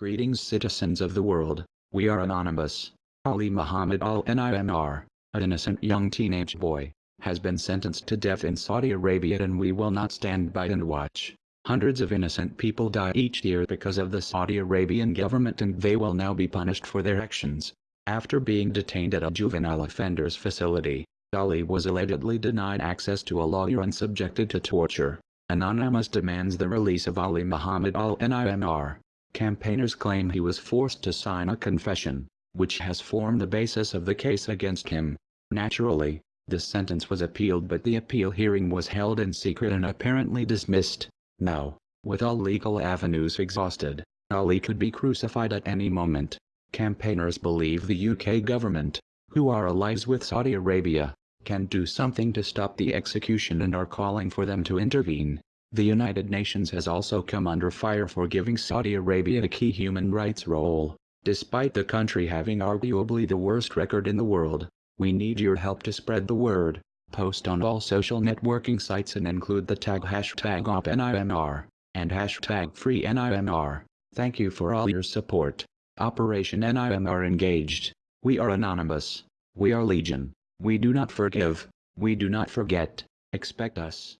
Greetings citizens of the world, we are anonymous. Ali Muhammad al-Nimr, an innocent young teenage boy, has been sentenced to death in Saudi Arabia and we will not stand by and watch. Hundreds of innocent people die each year because of the Saudi Arabian government and they will now be punished for their actions. After being detained at a juvenile offenders facility, Ali was allegedly denied access to a lawyer and subjected to torture. Anonymous demands the release of Ali Muhammad al-Nimr. Campaigners claim he was forced to sign a confession, which has formed the basis of the case against him. Naturally, this sentence was appealed but the appeal hearing was held in secret and apparently dismissed. Now, with all legal avenues exhausted, Ali could be crucified at any moment. Campaigners believe the UK government, who are allies with Saudi Arabia, can do something to stop the execution and are calling for them to intervene. The United Nations has also come under fire for giving Saudi Arabia a key human rights role. Despite the country having arguably the worst record in the world, we need your help to spread the word. Post on all social networking sites and include the tag hashtag OPNIMR and hashtag FreeNIMR. Thank you for all your support. Operation NIMR engaged. We are anonymous. We are legion. We do not forgive. We do not forget. Expect us.